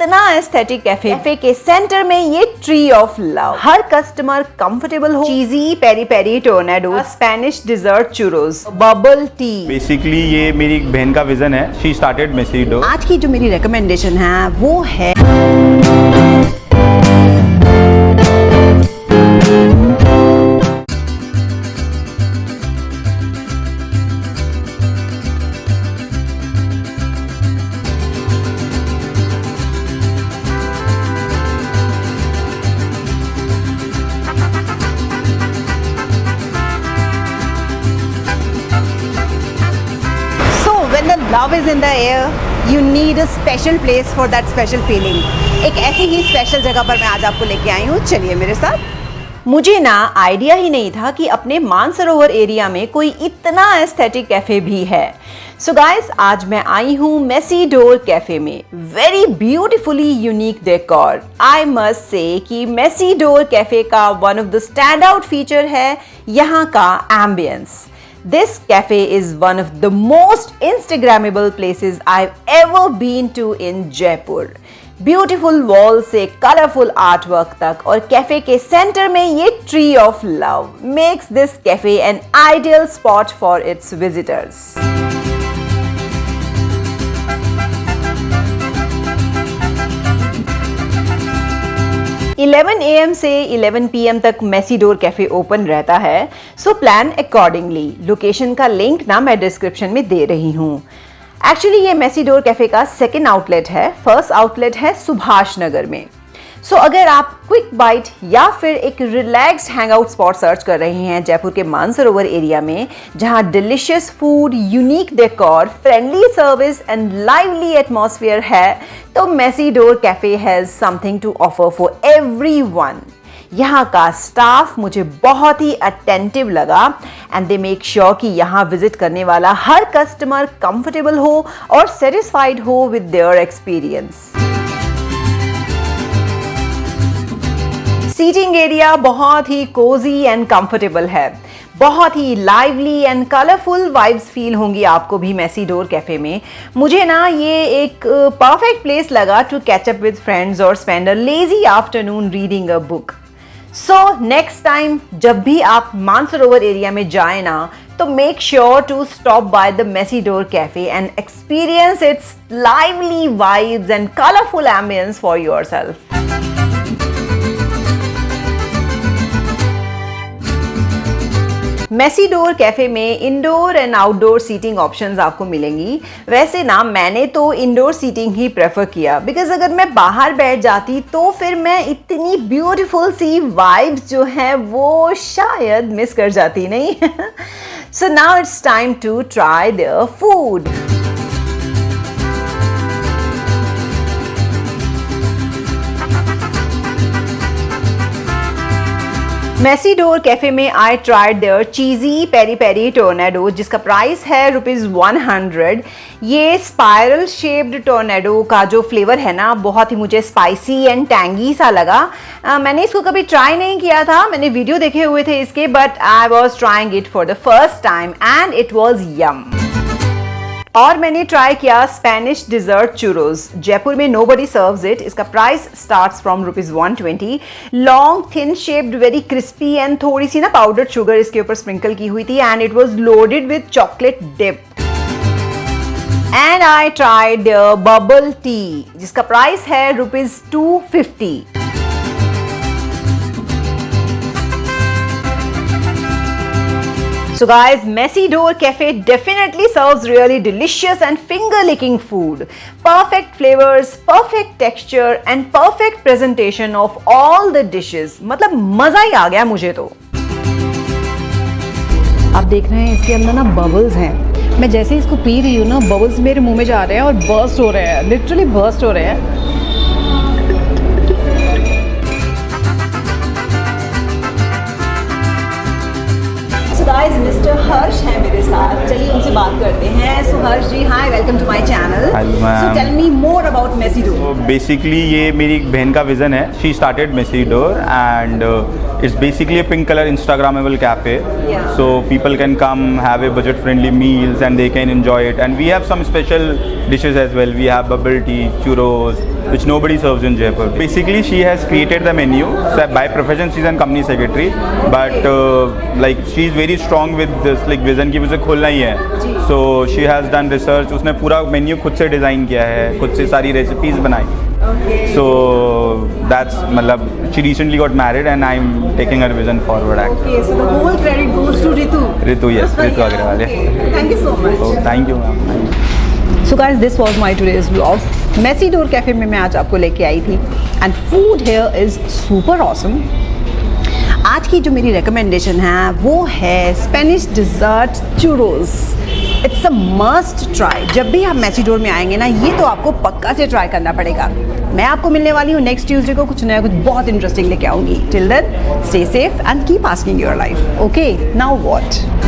इतना aesthetic café café के centre में ये ट्री ऑफ़ लव हर कस्टमर कंफर्टेबल हो। Cheesy peri peri tornado Spanish dessert churros bubble tea basically ये मेरी एक बहन का विजन है। शी स्टार्टेड मेसीडो आज की जो मेरी रिकमेंडेशन है वो है love is in the air, you need a special place for that special feeling. एक ऐसी ही स्पेशल जगह पर मैं आज आपको लेके आई हूँ। चलिए मेरे साथ। मुझे ना आइडिया ही नहीं था कि अपने मानसरोवर एरिया में कोई इतना एस्थेटिक कैफ़े भी है। सो so गाइस आज मैं आई हूँ मेसी डोर कैफ़े में। Very beautifully unique decor I must say कि मेसी डोर कैफ़े का one of the stand out feature है यहाँ का ambience This cafe is one of the most Instagrammable places I've ever been to in Jaipur. Beautiful wall से colourful artwork तक और café के centre में ये tree of love makes this café an ideal spot for its visitors 11 AM से 11 PM तक Messidor café open रहता है। सो प्लान अकॉर्डिंगली लोकेशन का लिंक ना मैं डिस्क्रिप्शन में दे रही हूँ। एक्चुअली ये मेसीडोर कैफ़े का सेकेंड आउटलेट है। फ़र्स्ट आउटलेट है सुभाष नगर में। सो so, अगर आप क्विक बाइट या फिर एक रिलैक्स्ड हैंगआउट स्पॉट सर्च कर रहे हैं जयपुर के मानसरोवर एरिया में जहाँ delicious food unique decor friendly service and lively atmosphere है तो Messidor café has something to offer for everyone यहाँ का स्टाफ मुझे बहुत ही अटेंटिव लगा एंड दे मेक श्योर कि यहाँ विज़िट करने वाला हर कस्टमर कंफर्टेबल हो और सेटिस्फाइड हो with their experience seating area बहुत ही कोजी एंड कंफर्टेबल है। बहुत ही lively and colourful vibes feel होंगी आपको भी मेसी डोर कैफ़े में। मुझे ना ये एक परफेक्ट प्लेस लगा to catch up with friends और spend a lazy afternoon reading a book so next time जब भी आप मानसरोवर एरिया में जाए ना तो make sure to stop by the Messidor café and experience its lively vibes and colourful ambience for yourself Messidor café में indoor and outdoor seating options आपको मिलेंगी। वैसे ना, मैंने तो इंडोर सीटिंग ही प्रेफर किया। बिकॉज़ अगर मैं बाहर बैठ जाती तो फिर मैं इतनी ब्यूटीफुल सी वाइब्स जो हैं, वो शायद मिस कर जाती, नहीं? So now it's time to try the food Messidor café में I tried their cheesy peri peri tornado जिसका प्राइस है रुपीज़ वन हंड्रेड ये स्पायरल शेप्ड टोर्नेडो का जो फ्लेवर है ना बहुत ही मुझे स्पाइसी एंड टैंगी सा लगा। आ, मैंने इसको कभी ट्राई नहीं किया था मैंने वीडियो देखे हुए थे इसके but I was trying it for the first time and it was yum और मैंने ट्राई किया स्पेनिश डिजर्ट चुरोज जयपुर में नो बडी सर्व्स इट इसका price start from rupees one twenty long thin shaped very crispy and थोड़ी सी ना powder sugar इसके ऊपर स्प्रिंकल की हुई थी and it was loaded with chocolate dip and I tried bubble tea जिसका प्राइस है rupees two fifty So guys, Messy Door Cafe definitely serves really delicious and finger-licking food. Perfect flavors, perfect texture and perfect presentation of all the dishes. मतलब मज़ा ही आ गया मुझे तो आप देख रहे हैं इसके अंदर ना बबल्स हैं मैं जैसे इसको पी रही हूँ ना बबल्स मेरे मुँह में जा रहे हैं और बर्स्ट हो रहे हैं लिटरली बर्स्ट हो रहे हैं to my channel so tell me more about Messy Door basically ये मेरी बहन का विजन है. She started Messy Door and it's basically pink colour instagrammable cafe so people can come have a budget friendly meals and they can enjoy it and we have some special dishes as well we have bubble tea churros which nobody serves in Jaipur. Basically, she has created the menu. So by profession, she's a company secretary, but uh, like she's very strong with this like vision की मुझे खोलना ही है. So she has done research. उसने पूरा menu खुद से design किया है, खुद से सारी रेसिपीज़ बनाई. So that's मतलब she recently got married and I'm taking her vision forward. Actually. Okay, so the whole credit goes to Ritu. Ritu, yes, Ritu Agrawal. yeah. Thank you so much. Oh, thank you, ma'am. Thank you. So guys this was my today's Messy Door cafe में मैं आज आपको लेके आई थी। And food here is super awesome आज की जो मेरी रिकमेंडेशन है, वो है Spanish dessert churros it's a must try जब भी आप मैसीडोर में आएँगे ना, ये तो आपको पक्का से ट्राई करना पड़ेगा। मैं आपको मिलने वाली हूँ नेक्स्ट ट्यूसडे को कुछ नया, कुछ बहुत इंटरेस्टिंग लेके आऊँगी। Till then stay safe and keep asking your life okay now what